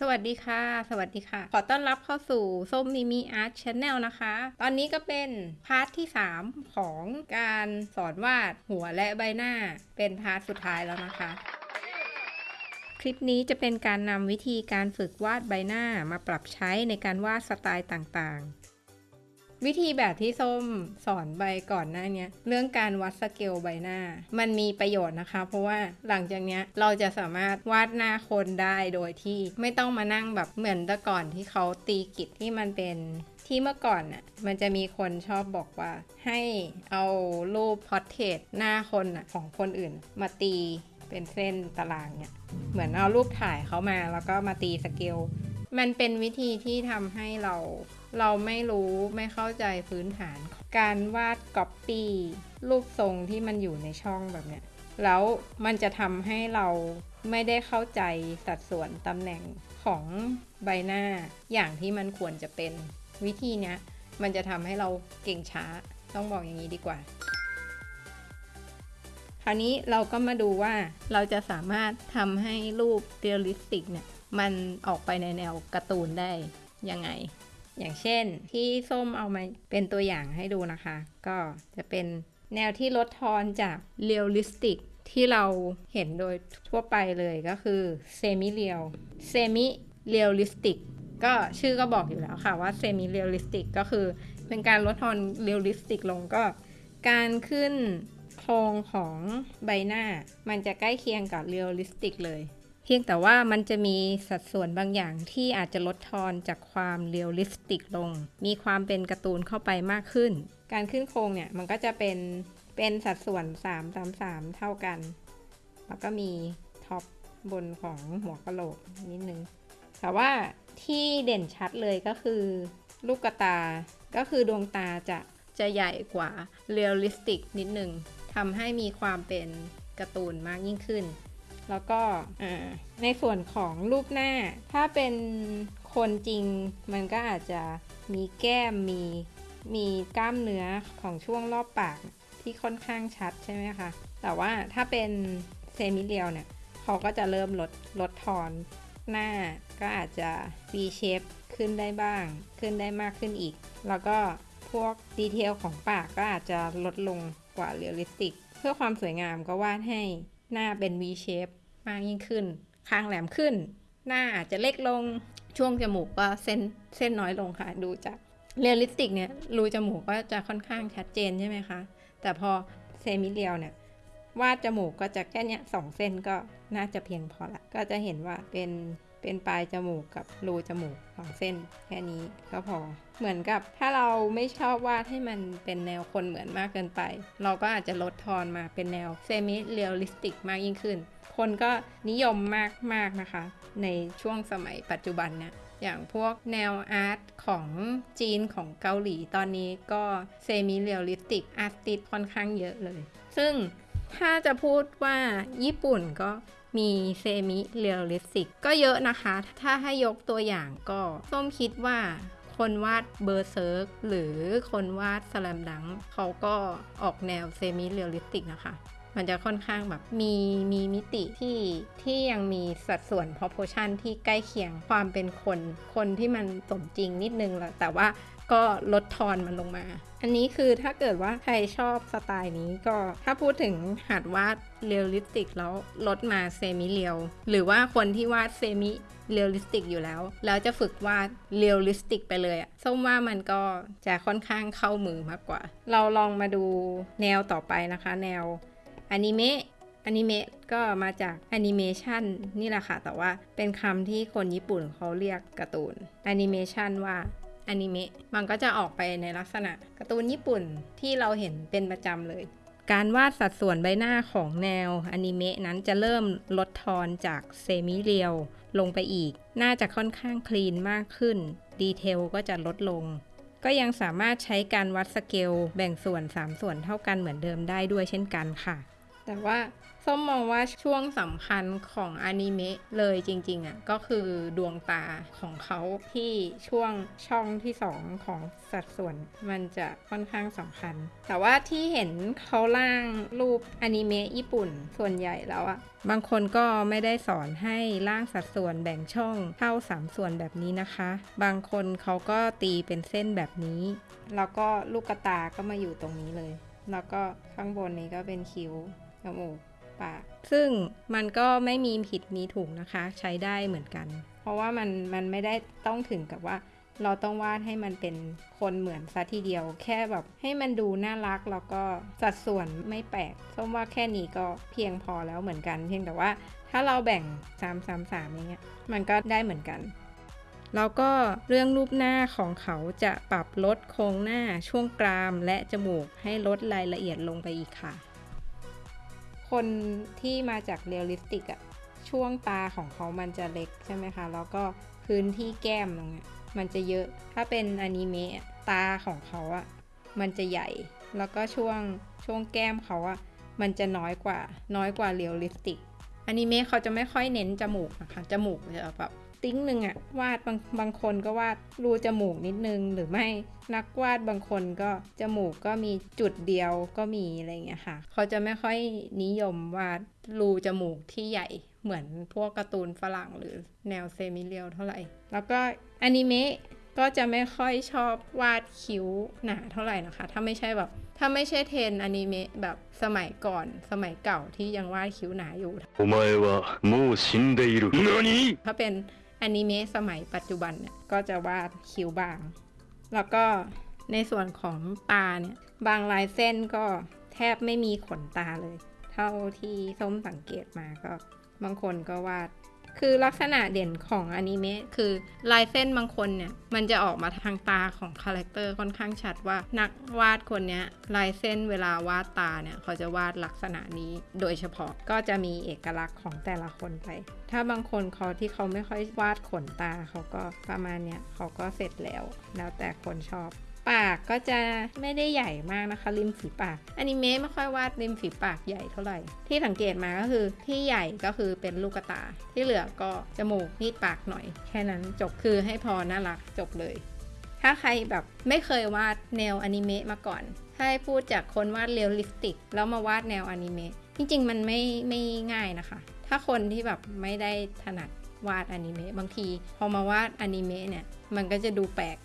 สวัสดีค่ะ สวัสดีค่ะ ขอต้อนรับเข้าสู่ส้มมิมิ art channel นะคะ ตอนนี้ก็เป็น part ที่ 3 ของการสอนวาดหัวและใบหน้า เป็น part สุดท้ายแล้วนะคะ คลิปนี้จะเป็นการนำวิธีการฝึกวาดใบหน้ามาปรับใช้ในการวาดสไตล์ต่างๆ วิธีแบบที่ส้มสอนไปก่อนหน้านี้เรื่องการวัดสเกลใบหน้า มันมีประโยชน์นะคะ เพราะว่าหลังจากนี้เราจะสามารถวาดหน้าคนได้โดยที่ไม่ต้องมานั่งแบบเหมือนแต่ก่อนที่เขาตีกิจที่มันเป็นที่เมื่อก่อนน่ะมันจะมีคนชอบบอกว่า ให้เอารูป portrait หน้าคนน่ะของคนอื่น มาตีเป็นเส้นตารางเนี่ยเหมือนเอารูปถ่ายเขามาแล้วก็มาตีสเกลมันเป็นวิธีที่ทำให้เรา เราไม่รู้ไม่เข้าใจพื้นฐาน การวาดก๊อปปี้รูปทรงที่มันอยู่ในช่องแบบเนี้ยแล้วมันจะทำให้เราไม่ได้เข้าใจสัดส่วนตำแหน่งของใบหน้าอย่างที่มันควรจะเป็นวิธีเนี้ยมันจะทำให้เราเก่งช้าต้องบอกอย่างนี้ดีกว่า คราวนี้เราก็มาดูว่าเราจะสามารถทำให้รูป realistic เนี่ยมันออกไปในแนวการ์ตูนได้ยังไง อย่างเช่นที่ส้มเอามาเป็นตัวอย่างให้ดูนะคะ ก็จะเป็นแนวที่ลดทอนจาก realistic ที่เราเห็นโดยทั่วไปเลยก็คือ semi-real semi-realistic ก็ชื่อก็บอกอยู่แล้วค่ะว่า semi-realistic ก็คือเป็นการลดทอน realistic ลงก็ การขึ้นโครงของใบหน้ามันจะใกล้เคียงกับ realistic เลย เพียงแต่ว่ามันจะมีสัดส่วนบางอย่างที่อาจจะลดทอนจากความ realistic ลง มีความเป็นการ์ตูนเข้าไปมากขึ้น การขึ้นโครงเนี่ยมันก็จะเป็นเป็นสัดส่วน 3 3 3 เท่ากัน แล้วก็มี top บนของหัวกะโหลกนิดนึง แต่ว่าที่เด่นชัดเลยก็คือลูกตา ก็คือดวงตาจะจะใหญ่กว่า realistic นิดนึงทำให้มีความเป็นการ์ตูนมากยิ่งขึ้น แล้วก็ในส่วนของรูปหน้า ถ้าเป็นคนจริงมันก็อาจจะมีแก้มมีมีกล้ามเนื้อของช่วงรอบปากที่ค่อนข้างชัดใช่ไหมคะแต่ว่าถ้าเป็นเซมิเรียลเนี่ยเขาก็จะเริ่มลดลดทอนหน้าก็อาจจะ V shape ขึ้นได้บ้าง ขึ้นได้มากขึ้นอีก แล้วก็พวก detail ของปากก็อาจจะลดลงกว่า realistic เพื่อความสวยงามก็วาดให้ หน้าเป็น V shape มากยิ่งขึ้น คางแหลมขึ้น หน้าอาจจะเล็กลง ช่วงจมูกก็เส้นเส้นน้อยลงค่ะ ดูจาก realistic เนี่ยรูจมูกก็จะค่อนข้างชัดเจนใช่ไหมคะ แต่พอ semi-real เนี่ยวาดจมูกก็จะแค่เนี้ยสองเส้นก็น่าจะเพียงพอละ ก็จะเห็นว่าเป็น เป็นปลายจมูกกับรูจมูกสองเส้นแค่นี้ก็พอ เหมือนกับถ้าเราไม่ชอบวาดให้มันเป็นแนวคนเหมือนมากเกินไป เราก็อาจจะลดทอนมาเป็นแนว semi-realistic มากยิ่งขึ้น คนก็นิยมมากมากนะคะ ในช่วงสมัยปัจจุบันเนี่ยอย่างพวกแนว art ของจีนของเกาหลีตอนนี้ก็ semi-realistic artist ค่อนข้างเยอะเลย ซึ่ง ถ้าจะพูดว่าญี่ปุ่นก็มี semi-realistic ก็เยอะนะคะ ถ้าให้ยกตัวอย่างก็ส้มคิดว่าคนวาด Berserk หรือคนวาด Slam Dunk เขาก็ออกแนว semi-realistic นะคะ มันจะค่อนข้างแบบมีมีมิติที่ที่ยังมีสัดส่วน proportion ที่ใกล้เคียงความเป็นคนคนที่มันสมจริงนิดนึงแหละแต่ว่าก็ลดทอนมันลงมา อันนี้คือถ้าเกิดว่าใครชอบสไตล์นี้ก็ถ้าพูดถึงหัดวาด realistic แล้วลดมา semi-real หรือว่าคนที่วาด semi-realistic อยู่แล้ว แล้วจะฝึกวาด realistic ไปเลยอะส้มว่ามันก็จะค่อนข้างเข้ามือมากกว่า เราลองมาดูแนวต่อไปนะคะ แนว อนิเมะอนิเมะก็มาจากแอนิเมชันนี่แหละค่ะ แต่ว่าเป็นคำที่คนญี่ปุ่นเขาเรียกการ์ตูนแอนิเมชันว่าอนิเมะมันก็จะออกไปในลักษณะการ์ตูนญี่ปุ่นที่เราเห็นเป็นประจำเลย การวาดสัดส่วนใบหน้าของแนวอนิเมะนั้นจะเริ่มลดทอนจาก semi-real ลงไปอีก น่าจะค่อนข้าง clean มากขึ้น detail ก็จะลดลง ก็ยังสามารถใช้การวัดสเกลแบ่งส่วน 3 ส่วนเท่ากันเหมือนเดิมได้ด้วยเช่นกันค่ะ แต่ว่าส้มมองว่าช่วงสำคัญของอนิเมะเลยจริงๆอะก็คือดวงตาของเขาที่ช่วงช่องที่สองของสัดส่วนมันจะค่อนข้างสำคัญ แต่ว่าที่เห็นเขาล่างรูปอนิเมะญี่ปุ่นส่วนใหญ่แล้วอะบางคนก็ไม่ได้สอนให้ล่างสัดส่วนแบ่งช่องเท่าสามส่วนแบบนี้นะคะ บางคนเขาก็ตีเป็นเส้นแบบนี้ แล้วก็ลูกตาก็มาอยู่ตรงนี้เลย แล้วก็ข้างบนนี้ก็เป็นคิ้ว จมูกปาก ซึ่งมันก็ไม่มีผิดมีถูกนะคะ ใช้ได้เหมือนกัน เพราะว่ามันมันไม่ได้ต้องถึงกับว่า เราต้องวาดให้มันเป็นคนเหมือนซะทีเดียว แค่แบบให้มันดูน่ารักแล้วก็สัดส่วนไม่แปลกส้มว่าแค่นี้ก็เพียงพอแล้วเหมือนกัน เพียงแต่ว่าถ้าเราแบ่ง 3 3 3อย่างเงี้ยมันก็ได้เหมือนกันแล้วก็เรื่องรูปหน้าของเขาจะปรับลดโครงหน้าช่วงกรามและจมูกให้ลดรายละเอียดลงไปอีกค่ะ คนที่มาจาก realistic อะช่วงตาของเขามันจะเล็กใช่ไหมคะ แล้วก็พื้นที่แก้มตรงเนี้ยมันจะเยอะ ถ้าเป็นอนิเมะตาของเขาอะมันจะใหญ่ แล้วก็ช่วงช่วงแก้มเขาอะมันจะน้อยกว่า น้อยกว่า realistic อนิเมะเขาจะไม่ค่อยเน้นจมูกนะคะ จมูกจะแบบ ติ้งหนึ่งอะวาดบางบางคนก็วาดรูจมูกนิดนึง หรือไม่นักวาดบางคนก็จมูกก็มีจุดเดียวก็มีอะไรอย่างเงี้ยค่ะ เขาจะไม่ค่อยนิยมวาดรูจมูกที่ใหญ่เหมือนพวกการ์ตูนฝรั่งหรือแนวเซมิเรียลเท่าไหร่ แล้วก็อนิเมะก็จะไม่ค่อยชอบวาดคิ้วหนาเท่าไหร่นะคะ ถ้าไม่ใช่แบบ ถ้าไม่ใช่เทรนด์อนิเมะแบบสมัยก่อนสมัยเก่าที่ยังวาดคิ้วหนาอยู่ お前はもう死んでいる。何 ถ้าเป็น อนิเมะสมัยปัจจุบันเนี่ยก็จะวาดคิ้วบาง แล้วก็ในส่วนของตาเนี่ยบางลายเส้นก็แทบไม่มีขนตาเลย เท่าที่ส้มสังเกตมาก็บางคนก็วาด คือลักษณะเด่นของอนิเมะคือลายเส้นบางคนเนี่ย มันจะออกมาทางตาของ character ค่อนข้างชัดว่านักวาดคนนี้ลายเส้นเวลาวาดตาเนี่ย เขาจะวาดลักษณะนี้โดยเฉพาะก็จะมีเอกลักษณ์ของแต่ละคนไป ถ้าบางคนเขาที่เขาไม่ค่อยวาดขนตาเขาก็ประมาณเนี้ยเขาก็เสร็จแล้ว แล้วแต่คนชอบ ปากก็จะไม่ได้ใหญ่มากนะคะ ริมฝีปากอนิเมะไม่ค่อยวาดริมฝีปากใหญ่เท่าไหร่ ที่สังเกตมาก็คือที่ใหญ่ก็คือเป็นลูกตา ที่เหลือก็จมูกนี่ปากหน่อย แค่นั้นจบคือให้พอน่ารักจบเลย ถ้าใครแบบไม่เคยวาดแนวอนิเมะมาก่อนถ้าให้พูดจากคนวาด realistic แล้วมาวาดแนวอนิเมะจริงๆ มันไม่ไม่ง่ายนะคะ ถ้าคนที่แบบไม่ได้ถนัดวาดอนิเมะบางที พอมาวาดอนิเมะเนี่ย มันก็จะดูแปลก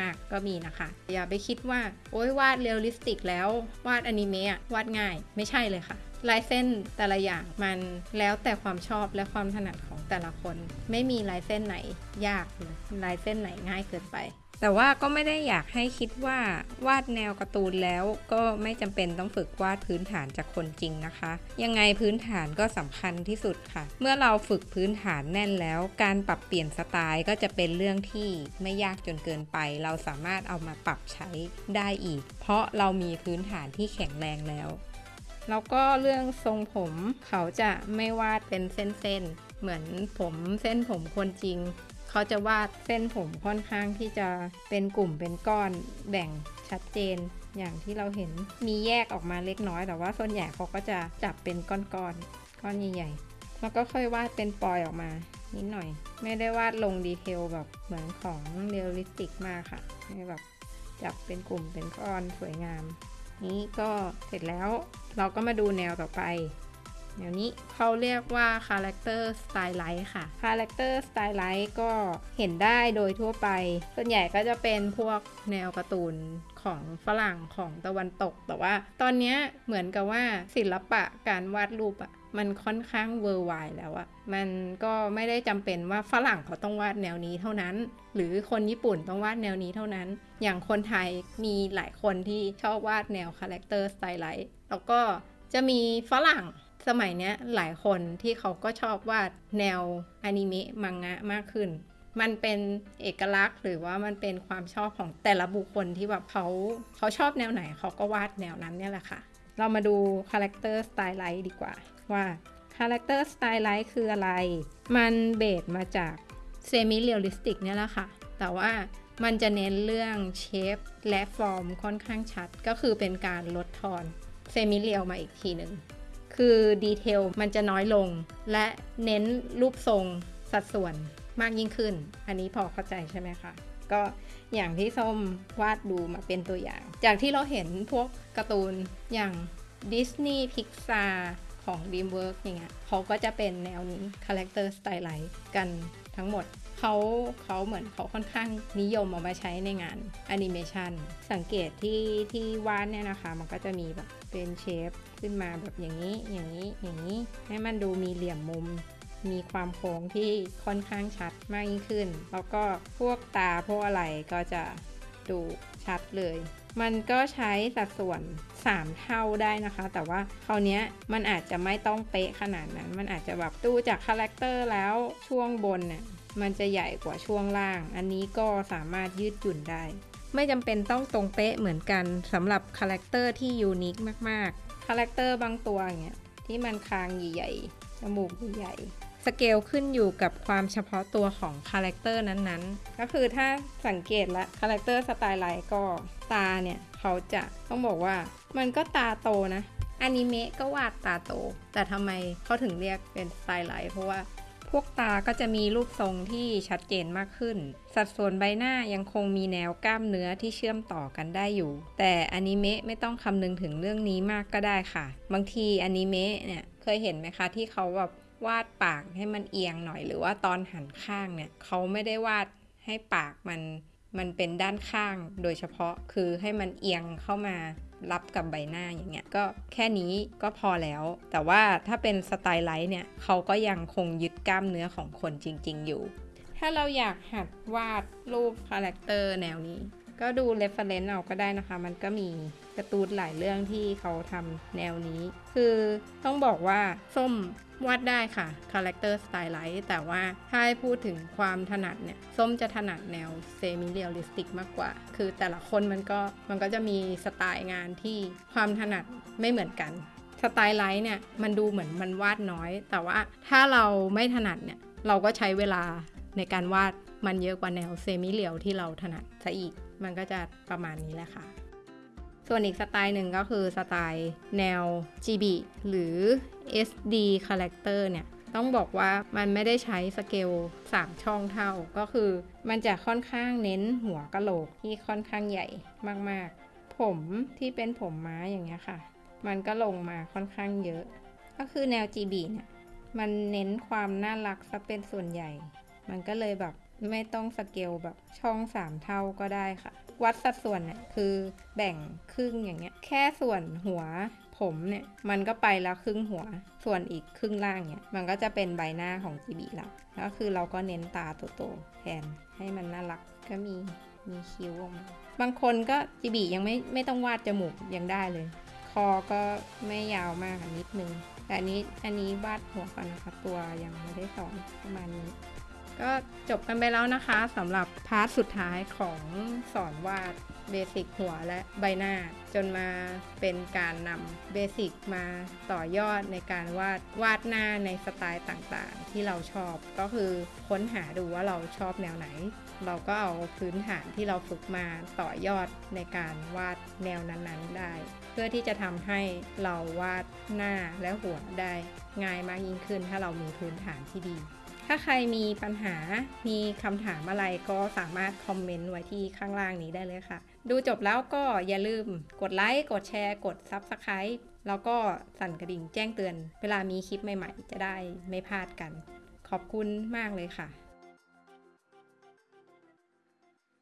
มาก ๆ ก็มีนะคะ อย่าไปคิดว่า โอ้ยวาด realistic แล้ว วาดอนิเมะอะวาดง่ายไม่ใช่เลยค่ะลายเส้นแต่ละอย่างมันแล้วแต่ความชอบและความถนัดของแต่ละคน ไม่มีลายเส้นไหนยากหรือลายเส้นไหนง่ายเกินไป แต่ว่าก็ไม่ได้อยากให้คิดว่าวาดแนวการ์ตูนแล้วก็ไม่จำเป็นต้องฝึกวาดพื้นฐานจากคนจริงนะคะ ยังไงพื้นฐานก็สำคัญที่สุดค่ะ เมื่อเราฝึกพื้นฐานแน่นแล้ว การปรับเปลี่ยนสไตล์ก็จะเป็นเรื่องที่ไม่ยากจนเกินไป เราสามารถเอามาปรับใช้ได้อีก เพราะเรามีพื้นฐานที่แข็งแรงแล้วแล้วก็เรื่องทรงผมเขาจะไม่วาดเป็นเส้นๆ เหมือนผมเส้นผมคนจริง เขาจะวาดเส้นผมค่อนข้างที่จะเป็นกลุ่มเป็นก้อนแบ่งชัดเจนอย่างที่เราเห็นมีแยกออกมาเล็กน้อย แต่ว่าส่วนใหญ่เขาก็จะจับเป็นก้อนๆก้อนใหญ่ๆแล้วก็ค่อยวาดเป็นปอยออกมานิดหน่อย ไม่ได้วาดลง detail แบบเหมือนของ realistic มากค่ะไม่แบบจับเป็นกลุ่มเป็นก้อนสวยงาม นี้ก็เสร็จแล้วเราก็มาดูแนวต่อไป แนวนี้เขาเรียกว่า Character Stylize ค่ะ Character Stylize ก็เห็นได้โดยทั่วไป ส่วนใหญ่ก็จะเป็นพวกแนวการ์ตูนของฝรั่งของตะวันตก แต่ว่าตอนนี้เหมือนกับว่าศิลปะการวาดรูปอะมันค่อนข้างเวอร์ไวแล้วอะมันก็ไม่ได้จำเป็นว่าฝรั่งเขาต้องวาดแนวนี้เท่านั้น หรือคนญี่ปุ่นต้องวาดแนวนี้เท่านั้น อย่างคนไทยมีหลายคนที่ชอบวาดแนว Character Stylize แล้วก็จะมีฝรั่ง สมัยเนี้ยหลายคนที่เขาก็ชอบวาดแนวอนิเมะมังงะมากขึ้น มันเป็นเอกลักษณ์หรือว่ามันเป็นความชอบของแต่ละบุคคลที่แบบเขาเขาชอบแนวไหนเขาก็วาดแนวนั้นเนี่ยแหละค่ะ เรามาดู Character Stylize ดีกว่าว่า Character Stylize คืออะไร มัน base มาจาก Semi Realistic เนี่ยแหละค่ะ แต่ว่ามันจะเน้นเรื่อง shape และฟอร์มค่อนข้างชัด ก็คือเป็นการลดทอน semi-real มาอีกทีหนึ่ง คือ detail มันจะน้อยลง และเน้นรูปทรงสัดส่วนมากยิ่งขึ้น อันนี้พอเข้าใจใช่ไหมคะ ก็อย่างที่ส้มวาดดูมาเป็นตัวอย่าง จากที่เราเห็นพวกการ์ตูนอย่าง Disney Pixar ของ DreamWorks อย่างเงี้ยเขาก็จะเป็นแนวนี้ Character Stylize กัน ทั้งหมดเขาเขาเหมือนเขาค่อนข้างนิยมเอามาใช้ในงานแอนิเมชันสังเกตที่ที่วาดเนี่ยนะคะ มันก็จะมีแบบเป็น shape ขึ้นมาแบบอย่างนี้อย่างนี้อย่างนี้ ให้มันดูมีเหลี่ยมมุม มีความโค้งที่ค่อนข้างชัดมากยิ่งขึ้น แล้วก็พวกตาพวกอะไรก็จะ ดูชัดเลย มันก็ใช้สัดส่วน 3 เท่าได้นะคะ แต่ว่าคราวนี้มันอาจจะไม่ต้องเป๊ะขนาดนั้น มันอาจจะแบบดูจาก character แล้วช่วงบนเนี่ยมันจะใหญ่กว่าช่วงล่าง อันนี้ก็สามารถยืดหยุ่นได้ ไม่จำเป็นต้องตรงเป๊ะเหมือนกันสำหรับ character ที่ unique มากๆ character บางตัวอย่างเงี้ยที่มันคางใหญ่ๆจมูกใหญ่ สเกลขึ้นอยู่กับความเฉพาะตัวของ character นั้นๆ ก็คือถ้าสังเกตละ Character Stylize ก็ตาเนี่ยเขาจะต้องบอกว่ามันก็ตาโตนะอนิเมะก็วาดตาโต แต่ทำไมเขาถึงเรียกเป็น Stylize เพราะว่าพวกตาก็จะมีรูปทรงที่ชัดเจนมากขึ้น สัดส่วนใบหน้ายังคงมีแนวกล้ามเนื้อที่เชื่อมต่อกันได้อยู่ แต่อนิเมะไม่ต้องคำนึงถึงเรื่องนี้มากก็ได้ค่ะ บางทีอนิเมะเนี่ยเคยเห็นไหมคะที่เขาแบบ วาดปากให้มันเอียงหน่อย หรือว่าตอนหันข้างเนี่ยเขาไม่ได้วาดให้ปากมันมันเป็นด้านข้างโดยเฉพาะคือให้มันเอียงเข้ามารับกับใบหน้าอย่างเงี้ยก็แค่นี้ก็พอแล้ว แต่ว่าถ้าเป็น stylized เนี่ยเขาก็ยังคงยึดกล้ามเนื้อของคนจริง ๆ อยู่ ถ้าเราอยากหัดวาดรูป character แนวนี้ ก็ดู reference เอาก็ได้นะคะ มันก็มีการ์ตูนหลายเรื่องที่เขาทำแนวนี้ คือต้องบอกว่าส้มวาดได้ค่ะ character stylized แต่ว่าถ้าให้พูดถึงความถนัดเนี่ย ส้มจะถนัดแนว semi-realistic มากกว่า คือแต่ละคนมันก็มันก็จะมีสไตล์งานที่ความถนัดไม่เหมือนกัน stylized เนี่ยมันดูเหมือนมันวาดน้อย แต่ว่าถ้าเราไม่ถนัดเนี่ยเราก็ใช้เวลาในการวาดมันเยอะกว่าแนว semi-real ที่เราถนัดซะอีก มันก็จะประมาณนี้แหละค่ะ ส่วนอีกสไตล์หนึ่งก็คือสไตล์แนว GB หรือ SD Character เนี่ย ต้องบอกว่ามันไม่ได้ใช้สเกล 3 ช่องเท่า ก็คือมันจะค่อนข้างเน้นหัวกะโหลกที่ค่อนข้างใหญ่มากๆ ผมที่เป็นผมม้าอย่างเงี้ยค่ะ มันก็ลงมาค่อนข้างเยอะ ก็คือแนว GB เนี่ยมันเน้นความน่ารักซะเป็นส่วนใหญ่ มันก็เลยแบบ ไม่ต้องสเกลแบบช่อง3เท่าก็ได้ค่ะ วัดสัดส่วนเนี่ยคือแบ่งครึ่งอย่างเงี้ย แค่ส่วนหัวผมเนี่ย มันก็ไปแล้วครึ่งหัว ส่วนอีกครึ่งล่างเนี่ย มันก็จะเป็นใบหน้าของ chibi แล้วก็คือเราก็เน้นตาโตๆแทนให้มันน่ารักก็มีมีคิ้วออกมาบางคนก็ chibi ยังไม่ไม่ต้องวาดจมูกยังได้เลย คอก็ไม่ยาวมากนิดนึง แต่อันนี้อันนี้วาดหัวก่อนนะคะตัวยังไม่ได้สอนประมาณนี้ ก็จบกันไปแล้วนะคะสำหรับ part สุดท้ายของสอนวาด basic หัวและใบหน้า จนมาเป็นการนำเบสิกมาต่อยอดในการวาดวาดหน้าในสไตล์ต่างๆ ที่เราชอบก็คือค้นหาดูว่าเราชอบแนวไหน เราก็เอาพื้นฐานที่เราฝึกมาต่อยอดในการวาดแนวนั้นๆได้ เพื่อที่จะทำให้เราวาดหน้าและหัวได้ง่ายมากยิ่งขึ้นถ้าเรามีพื้นฐานที่ดี ถ้าใครมีปัญหา มีคำถามอะไรก็สามารถคอมเมนต์ไว้ที่ข้างล่างนี้ได้เลยค่ะ ดูจบแล้วก็อย่าลืมกดไลค์ กดแชร์ กด Subscribe แล้วก็สั่นกระดิ่งแจ้งเตือน เวลามีคลิปใหม่ๆ จะได้ไม่พลาดกัน ขอบคุณมากเลยค่ะ